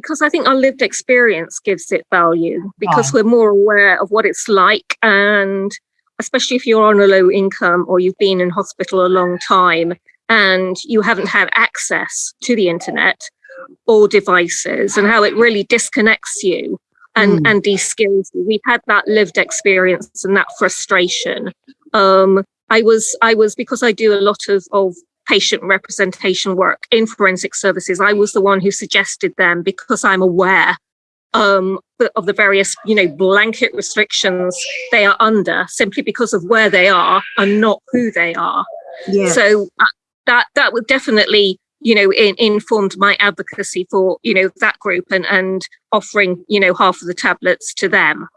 because I think our lived experience gives it value because we're more aware of what it's like and especially if you're on a low income or you've been in hospital a long time and you haven't had access to the internet or devices and how it really disconnects you and, mm. and de-skills you. We've had that lived experience and that frustration. Um, I was, I was, because I do a lot of, of patient representation work in forensic services, I was the one who suggested them because I'm aware um, of the various, you know, blanket restrictions they are under simply because of where they are and not who they are. Yeah. So uh, that that would definitely, you know, in, informed my advocacy for, you know, that group and and offering, you know, half of the tablets to them.